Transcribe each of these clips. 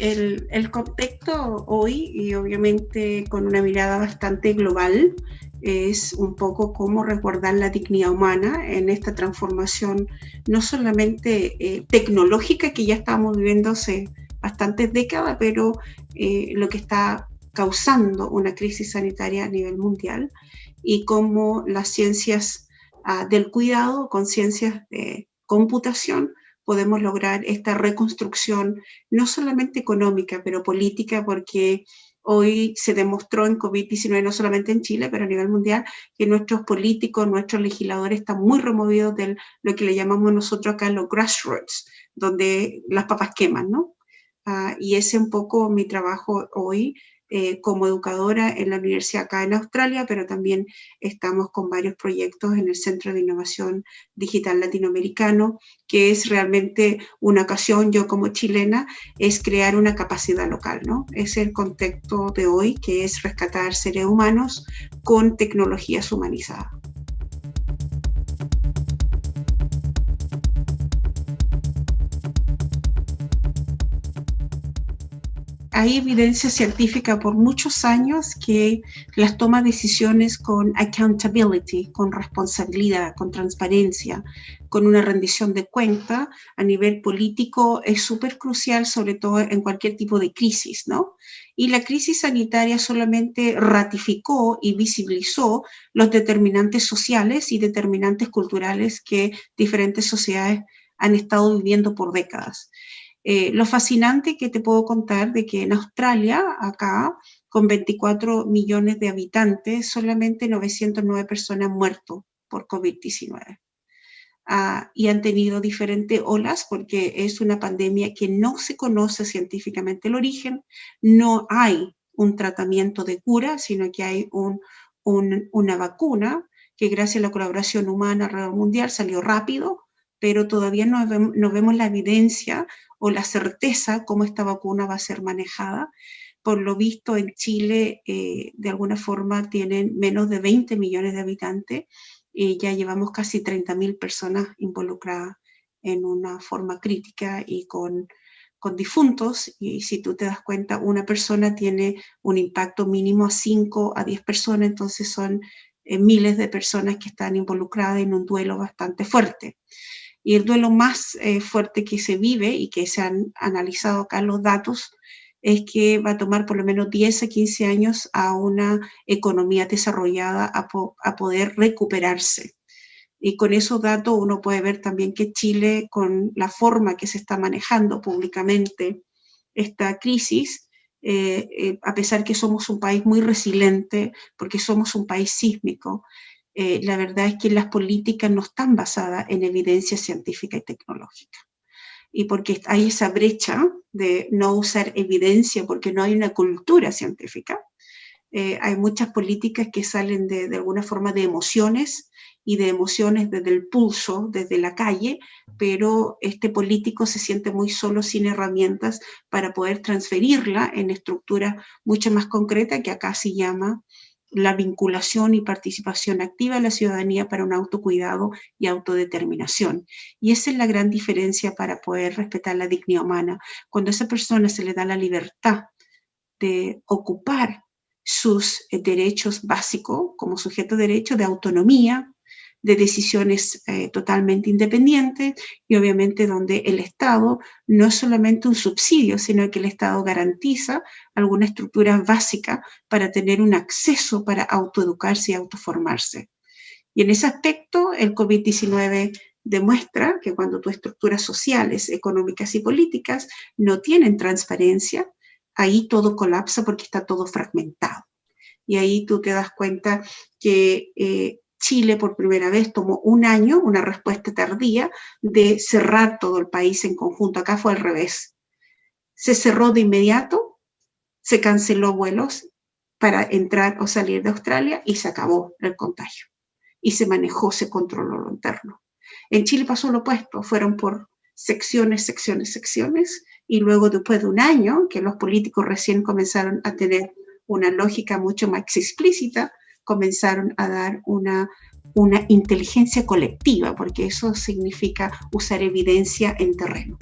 el, contexto hoy, y obviamente con una mirada bastante global, es un poco cómo resguardar la dignidad humana en esta transformación, no solamente eh, tecnológica que ya estamos viviendo hace bastantes décadas, pero eh, lo que está causando una crisis sanitaria a nivel mundial y cómo las ciencias ah, del cuidado, con ciencias de computación, podemos lograr esta reconstrucción, no solamente económica, pero política, porque hoy se demostró en COVID-19, no solamente en Chile, pero a nivel mundial, que nuestros políticos, nuestros legisladores están muy removidos de lo que le llamamos nosotros acá los grassroots, donde las papas queman, ¿no? Ah, y ese es un poco mi trabajo hoy, eh, como educadora en la universidad acá en Australia, pero también estamos con varios proyectos en el Centro de Innovación Digital Latinoamericano, que es realmente una ocasión, yo como chilena, es crear una capacidad local, ¿no? Es el contexto de hoy, que es rescatar seres humanos con tecnologías humanizadas. Hay evidencia científica por muchos años que las toma decisiones con accountability, con responsabilidad, con transparencia, con una rendición de cuenta a nivel político es súper crucial, sobre todo en cualquier tipo de crisis, ¿no? Y la crisis sanitaria solamente ratificó y visibilizó los determinantes sociales y determinantes culturales que diferentes sociedades han estado viviendo por décadas. Eh, lo fascinante que te puedo contar de que en Australia, acá, con 24 millones de habitantes, solamente 909 personas han muerto por COVID-19. Ah, y han tenido diferentes olas porque es una pandemia que no se conoce científicamente el origen, no hay un tratamiento de cura, sino que hay una vacuna que gracias a la colaboración humana alrededor mundial salió rápido, pero todavía no no vemos la evidencia o la certeza cómo esta vacuna va a ser manejada. Por lo visto en Chile eh, de alguna forma tienen menos de 20 millones de habitantes y ya llevamos casi 30.000 personas involucradas en una forma crítica y con, con difuntos y si tú te das cuenta una persona tiene un impacto mínimo a 5 a 10 personas, entonces son eh, miles de personas que están involucradas en un duelo bastante fuerte. Y el duelo más eh, fuerte que se vive y que se han analizado acá los datos es que va a tomar por lo menos 10 a 15 años a una economía desarrollada a, a poder recuperarse. Y con esos datos uno puede ver también que Chile, con la forma que se está manejando públicamente esta crisis, eh, eh, a pesar que somos un país muy resiliente, porque somos un país sísmico, eh, la verdad es que las políticas no están basadas en evidencia científica y tecnológica. Y porque hay esa brecha de no usar evidencia porque no hay una cultura científica, eh, hay muchas políticas que salen de, de alguna forma de emociones y de emociones desde el pulso, desde la calle, pero este político se siente muy solo sin herramientas para poder transferirla en estructura mucho más concreta que acá se llama la vinculación y participación activa de la ciudadanía para un autocuidado y autodeterminación. Y esa es la gran diferencia para poder respetar la dignidad humana. Cuando a esa persona se le da la libertad de ocupar sus eh, derechos básicos como sujeto de derecho de autonomía, de decisiones eh, totalmente independientes y obviamente donde el Estado no es solamente un subsidio, sino que el Estado garantiza alguna estructura básica para tener un acceso para autoeducarse y autoformarse. Y en ese aspecto el COVID-19 demuestra que cuando tus estructuras sociales, económicas y políticas no tienen transparencia, ahí todo colapsa porque está todo fragmentado. Y ahí tú te das cuenta que eh, Chile por primera vez tomó un año, una respuesta tardía, de cerrar todo el país en conjunto. Acá fue al revés. Se cerró de inmediato, se canceló vuelos para entrar o salir de Australia y se acabó el contagio. Y se manejó, se controló lo interno. En Chile pasó lo opuesto, fueron por secciones, secciones, secciones, y luego después de un año que los políticos recién comenzaron a tener una lógica mucho más explícita, comenzaron a dar una, una inteligencia colectiva, porque eso significa usar evidencia en terreno.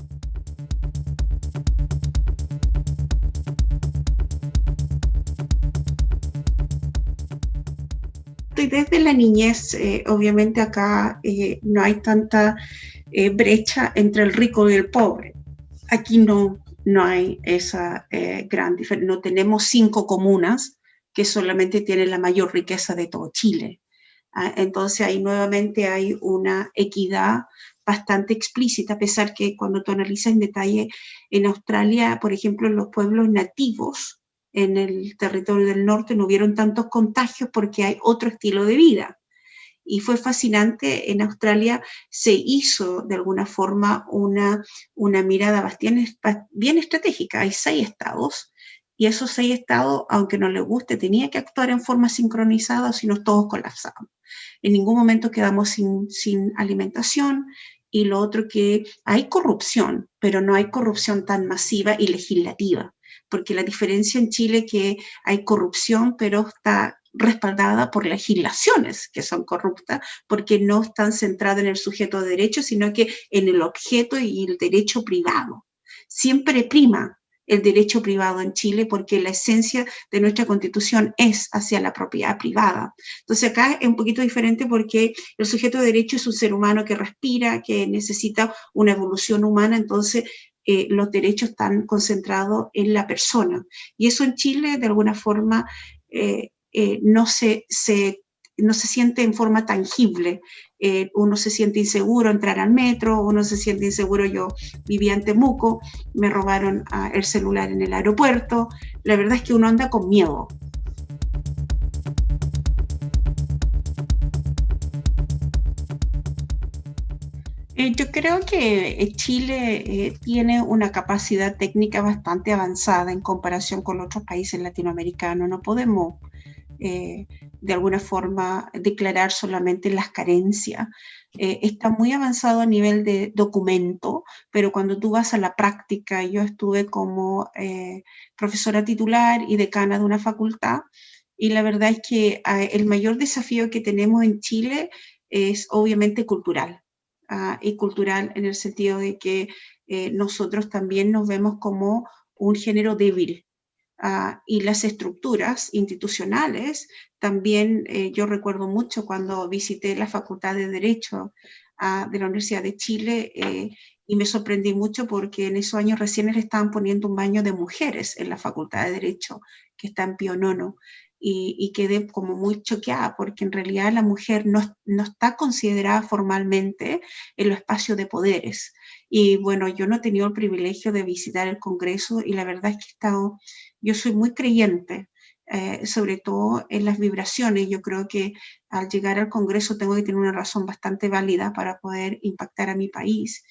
y desde la niñez, eh, obviamente acá eh, no hay tanta eh, brecha entre el rico y el pobre. Aquí no, no hay esa eh, gran diferencia. No tenemos cinco comunas que solamente tienen la mayor riqueza de todo Chile. Ah, entonces ahí nuevamente hay una equidad bastante explícita, a pesar que cuando tú analizas en detalle en Australia, por ejemplo, los pueblos nativos, en el territorio del norte no hubieron tantos contagios porque hay otro estilo de vida. Y fue fascinante, en Australia se hizo de alguna forma una, una mirada bastante, bien estratégica. Hay seis estados y esos seis estados, aunque no les guste, tenía que actuar en forma sincronizada, si no todos colapsamos. En ningún momento quedamos sin, sin alimentación, y lo otro que hay corrupción, pero no hay corrupción tan masiva y legislativa porque la diferencia en Chile es que hay corrupción, pero está respaldada por legislaciones que son corruptas, porque no están centradas en el sujeto de derecho, sino que en el objeto y el derecho privado. Siempre prima el derecho privado en Chile porque la esencia de nuestra constitución es hacia la propiedad privada. Entonces acá es un poquito diferente porque el sujeto de derecho es un ser humano que respira, que necesita una evolución humana, entonces eh, los derechos están concentrados en la persona. Y eso en Chile, de alguna forma, eh, eh, no, se, no se siente en forma tangible. uno se siente inseguro entrar al metro, uno se siente inseguro, yo vivía en Temuco, me robaron ah, el celular en el aeropuerto. La verdad es que uno anda con miedo. Eh, yo creo que eh, Chile eh, tiene una capacidad técnica bastante avanzada en comparación con otros países latinoamericanos. No podemos de alguna forma declarar solamente las carencias. está muy avanzado a nivel de documento, pero cuando tú vas a la práctica, yo estuve como profesora titular y decana de una facultad, y la verdad es que el mayor desafío que tenemos en Chile es obviamente cultural Ah, y cultural en el sentido de que eh, nosotros también nos vemos como un género débil. Ah, y las estructuras institucionales, también eh, yo recuerdo mucho cuando visité la Facultad de Derecho ah, de la Universidad de Chile eh, y me sorprendí mucho porque en esos años recién les estaban poniendo un baño de mujeres en la Facultad de Derecho, que está en Pionono y, quedé como muy choqueada porque en realidad la mujer no, no está considerada formalmente en los espacios de poderes. Y bueno, yo no he tenido el privilegio de visitar el Congreso y la verdad es que he estado, yo soy muy creyente, eh, sobre todo en las vibraciones. Yo creo que al llegar al Congreso tengo que tener una razón bastante válida para poder impactar a mi país.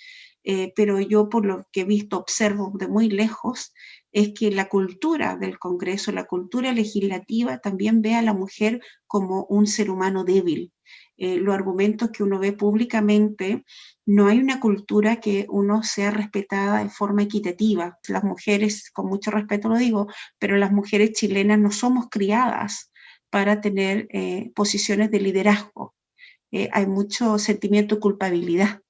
Eh, pero yo por lo que he visto, observo de muy lejos, es que la cultura del Congreso, la cultura legislativa también ve a la mujer como un ser humano débil. Eh, los argumentos que uno ve públicamente, no hay una cultura que uno sea respetada de forma equitativa. Las mujeres, con mucho respeto lo digo, pero las mujeres chilenas no somos criadas para tener eh, posiciones de liderazgo. Eh, hay mucho sentimiento de culpabilidad.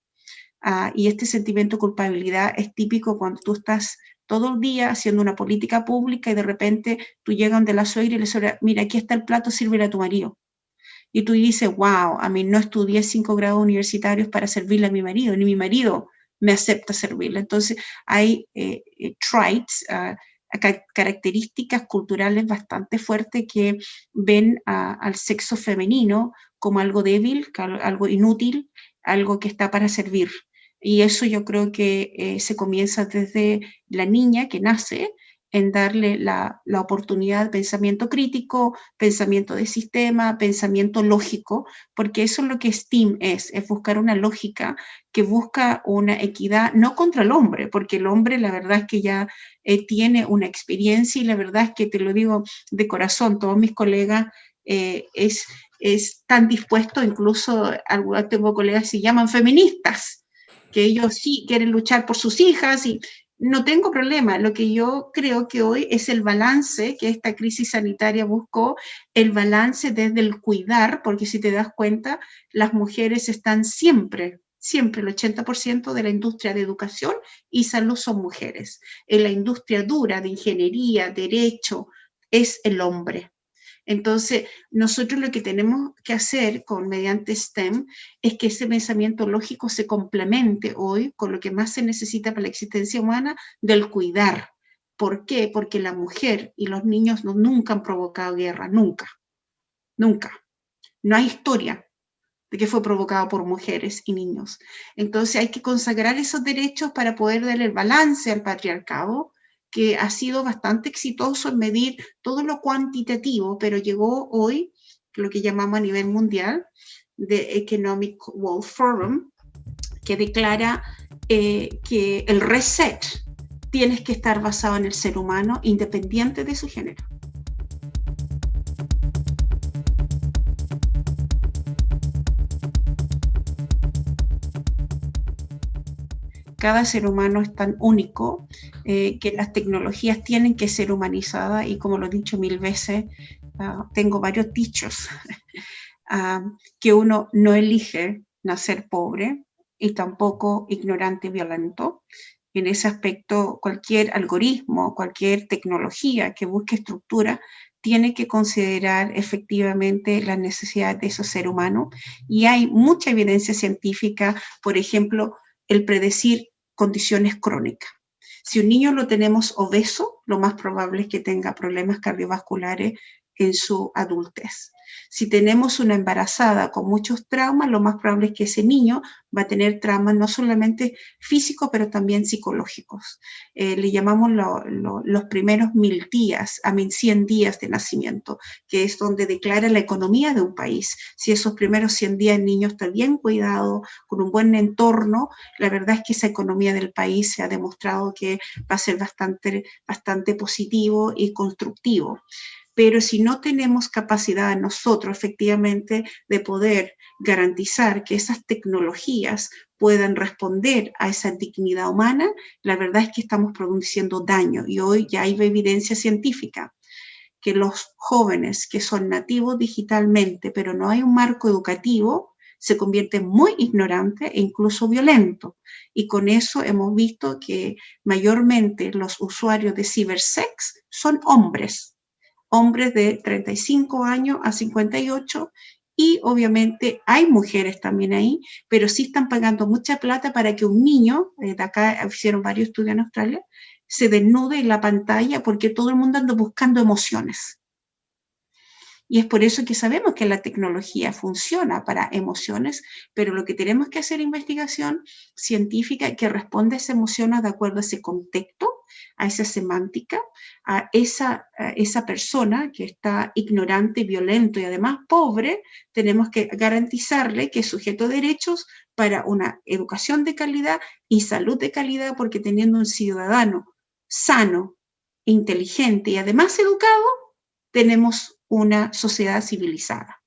Ah, y este sentimiento de culpabilidad es típico cuando tú estás todo el día haciendo una política pública y de repente tú llegas de la suegra y le dices, mira, aquí está el plato, sírvele a tu marido. Y tú dices, wow, a mí no estudié cinco grados universitarios para servirle a mi marido, ni mi marido me acepta servirle. Entonces hay eh, eh, traits, ah, características culturales bastante fuertes que ven al sexo femenino como algo débil, algo inútil, algo que está para servir. Y eso yo creo que eh, se comienza desde la niña que nace en darle la, la, oportunidad de pensamiento crítico, pensamiento de sistema, pensamiento lógico, porque eso es lo que STEAM es, es buscar una lógica que busca una equidad, no contra el hombre, porque el hombre la verdad es que ya eh, tiene una experiencia y la verdad es que te lo digo de corazón, todos mis colegas eh, es, es tan dispuesto, incluso algunos tengo colegas que se llaman feministas, que ellos sí quieren luchar por sus hijas y no tengo problema. Lo que yo creo que hoy es el balance que esta crisis sanitaria buscó, el balance desde el cuidar, porque si te das cuenta, las mujeres están siempre, siempre el 80% de la industria de educación y salud son mujeres. En la industria dura de ingeniería, derecho, es el hombre. Entonces, nosotros lo que tenemos que hacer con mediante STEM es que ese pensamiento lógico se complemente hoy con lo que más se necesita para la existencia humana del cuidar. ¿Por qué? Porque la mujer y los niños no, nunca han provocado guerra, nunca, nunca. No hay historia de que fue provocado por mujeres y niños. Entonces hay que consagrar esos derechos para poder dar el balance al patriarcado que ha sido bastante exitoso en medir todo lo cuantitativo, pero llegó hoy, lo que llamamos a nivel mundial, de Economic World Forum, que declara eh, que el reset tiene que estar basado en el ser humano independiente de su género. Cada ser humano es tan único eh, que las tecnologías tienen que ser humanizadas y como lo he dicho mil veces, ah, tengo varios dichos, ah, que uno no elige nacer pobre y tampoco ignorante y violento. En ese aspecto, cualquier algoritmo, cualquier tecnología que busque estructura tiene que considerar efectivamente la necesidad de esos seres humanos y hay mucha evidencia científica, por ejemplo, el predecir condiciones crónicas. Si un niño lo tenemos obeso, lo más probable es que tenga problemas cardiovasculares en su adultez. Si tenemos una embarazada con muchos traumas, lo más probable es que ese niño va a tener traumas no solamente físicos, pero también psicológicos. Eh, le llamamos los primeros mil días, a mil cien días de nacimiento, que es donde declara la economía de un país. Si esos primeros 100 días el niño está bien cuidado, con un buen entorno, la verdad es que esa economía del país se ha demostrado que va a ser bastante, bastante positivo y constructivo pero si no tenemos capacidad nosotros efectivamente de poder garantizar que esas tecnologías puedan responder a esa dignidad humana, la verdad es que estamos produciendo daño y hoy ya hay evidencia científica que los jóvenes que son nativos digitalmente, pero no hay un marco educativo, se convierten muy ignorantes e incluso violentos. Y con eso hemos visto que mayormente los usuarios de cibersex son hombres, hombres de 35 años a 58 y obviamente hay mujeres también ahí, pero sí están pagando mucha plata para que un niño, eh, de acá hicieron varios estudios en Australia, se desnude en la pantalla porque todo el mundo anda buscando emociones. Y es por eso que sabemos que la tecnología funciona para emociones, pero lo que tenemos que hacer investigación científica que responda a esa emoción de acuerdo a ese contexto a esa semántica, a esa, esa persona que está ignorante, violento y además pobre, tenemos que garantizarle que es sujeto de derechos para una educación de calidad y salud de calidad, porque teniendo un ciudadano sano, inteligente y además educado, tenemos una sociedad civilizada.